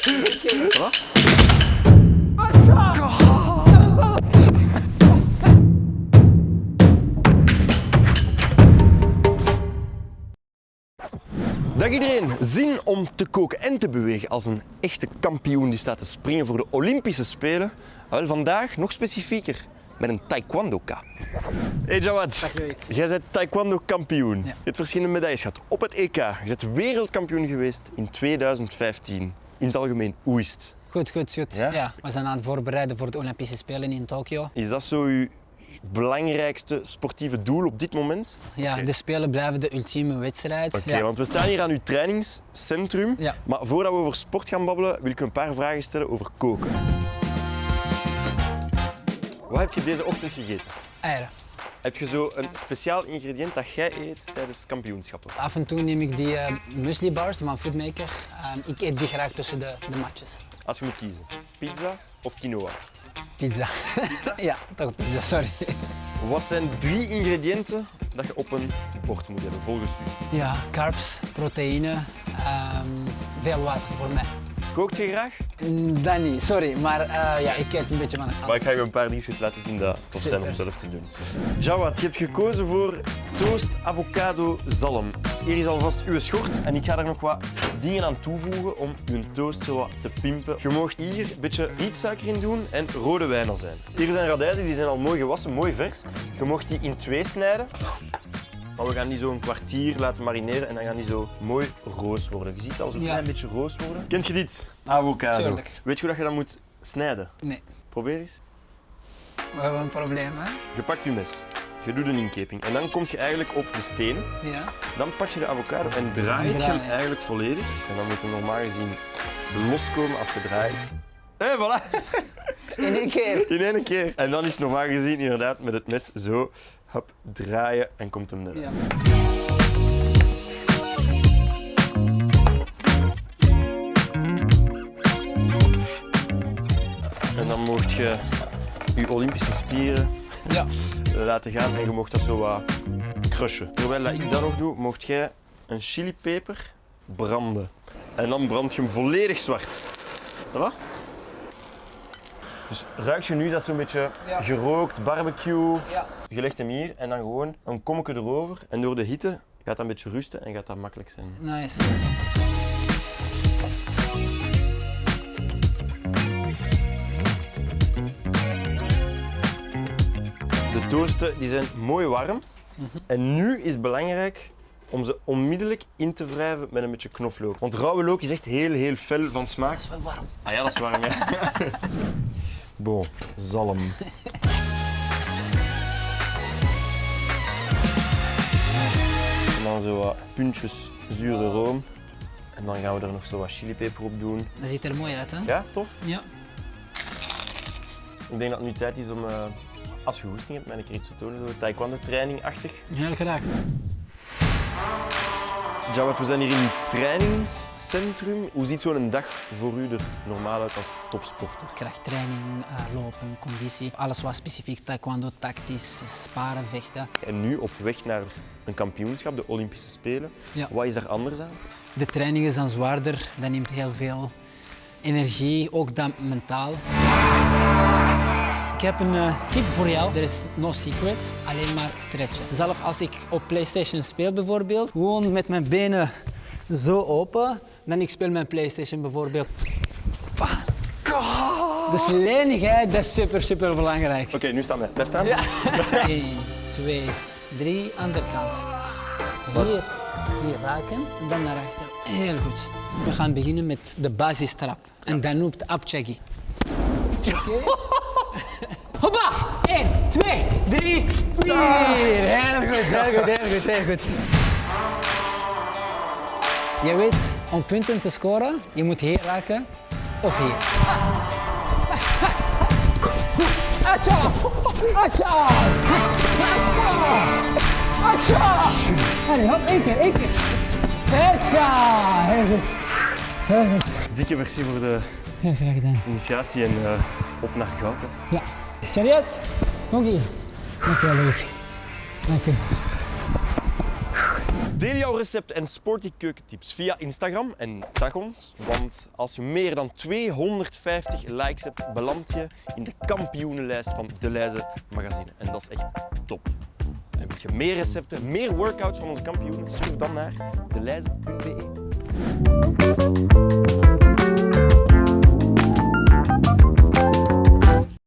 Wat? Dag iedereen, zin om te koken en te bewegen als een echte kampioen die staat te springen voor de Olympische Spelen? Wel, vandaag nog specifieker met een taekwondo-ka. Hey Jawad, jij bent taekwondo-kampioen. Ja. Je hebt verschillende medailles gehad op het EK. Je bent wereldkampioen geweest in 2015. In het algemeen, hoe is het? Goed, goed, goed. Ja? Ja? we zijn aan het voorbereiden voor de Olympische Spelen in Tokio. Is dat zo uw belangrijkste sportieve doel op dit moment? Ja, de Spelen blijven de ultieme wedstrijd. Oké, ja. want we staan hier aan uw trainingscentrum. Ja. Maar voordat we over sport gaan babbelen, wil ik een paar vragen stellen over koken. Wat heb je deze ochtend gegeten? Eieren. Heb je zo een speciaal ingrediënt dat jij eet tijdens kampioenschappen? Af en toe neem ik die eh muesli bars van Foodmaker. Ehm, ik eet die graag tussen de, de matches. Als je moet kiezen, pizza of quinoa? Pizza. ja, toch pizza, sorry. Wat zijn drie ingrediënten dat je op een bord moet hebben, volgens u? Ja, carbs, proteïne, ehm, veel water voor mij. Kookt je graag? Mm, Dat niet, sorry, maar eh, ja, ik eet een beetje van alles. Maar ik ga je een paar dingetjes laten zien dat tof zijn om zelf te doen. Jawad, je hebt gekozen voor toast avocado zalm. Hier is alvast uw schort en ik ga er nog wat dingen aan toevoegen om uw toast zo wat te pimpen. Je mag hier een beetje rietsuiker in doen en rode wijnazijn. Hier zijn radijzen, die zijn al mooi gewassen, mooi vers. Je mag die in twee snijden. Maar we gaan die zo een kwartier laten marineren en dan gaan die zo mooi roos worden. Je ziet al zo'n Ja. klein beetje roos worden. Kent je dit? Avocado. Tuurlijk. Weet je hoe dat je dat moet snijden? Nee, Probeer eens. we hebben een probleem, hè? Je pakt je mes, je doet een inkeping en dan kom je eigenlijk op de steen. Ja. Dan pak je de avocado en draait je hem eigenlijk volledig. En dan moet hij normaal gezien loskomen als je draait. Hé, voilà! In één keer. In één keer. En dan is normaal gezien inderdaad met het mes zo hop, draaien en komt hem eruit. Ja. En dan mocht je je Olympische spieren Ja. laten gaan en je mocht dat zo wat crushen. Terwijl dat ik dat nog doe, mocht jij een chilipeper branden. En dan brand je hem volledig zwart. Voilà. Dus ruik je nu dat zo'n beetje Ja. gerookt, barbecue. Ja. Je legt hem hier en dan gewoon een kommetje erover. En door de hitte gaat dat een beetje rusten en gaat dat makkelijk zijn. Nice. De toasten die zijn mooi warm. En nu is het belangrijk om ze onmiddellijk in te wrijven met een beetje knoflook. Want rauwe look is echt heel, heel fel van smaak. Dat is wel warm. Ah ja, dat is warm, ja. Bon, zalm. En dan zo wat puntjes zure room. En dan gaan we er nog zo wat chilipeper op doen. Dat ziet er mooi uit, hè? Ja, tof. Ja. Ik denk dat het nu tijd is om, eh, als je goesting hebt, mij een keer iets te tonen. Zo taekwondo training-achtig. Heel graag. Jawad, we zijn hier in uw trainingscentrum. Hoe ziet zo'n dag voor u er normaal uit als topsporter? Krachttraining, eh, lopen, conditie. Alles wat specifiek taekwondo, tactisch, sparen, vechten. En nu op weg naar een kampioenschap, de Olympische Spelen. Ja. Wat is daar anders aan? De training is dan zwaarder, dat neemt heel veel energie, ook dan mentaal. Ik heb een eh, tip voor jou. Er is no secret, alleen maar stretchen. Zelf als ik op PlayStation speel bijvoorbeeld, gewoon met mijn benen zo open, dan ik speel mijn PlayStation bijvoorbeeld. Dus lenigheid, dat is super, super belangrijk. Oké, nu staan wij. Blijf staan. Ja. 1, 2, 3, andere kant. Hier, hier raken en dan naar achter. Heel goed. We gaan beginnen met de basistrap. En dat noemt Abchagi. Oké? 1, 2, 3, 4. Heel goed, heel goed, heel goed. Je weet, om punten te scoren, je moet hier raken of hier. Acha! Acha! Acha! Acha! Allee, hop, één keer, één keer. Acha! Heel goed. Dikke merci voor de Heel graag gedaan. initiatie en eh, op naar goud. Hè. Ja. Chariot, kom hier. Dank je wel, leuk. Dank je. Deel jouw recepten en sporty keukentips via Instagram en tag ons, want als je meer dan 250 likes hebt, beland je in de kampioenenlijst van De Leize magazine. En dat is echt top. En wil je meer recepten, meer workouts van onze kampioenen, surf dan naar deleize.be.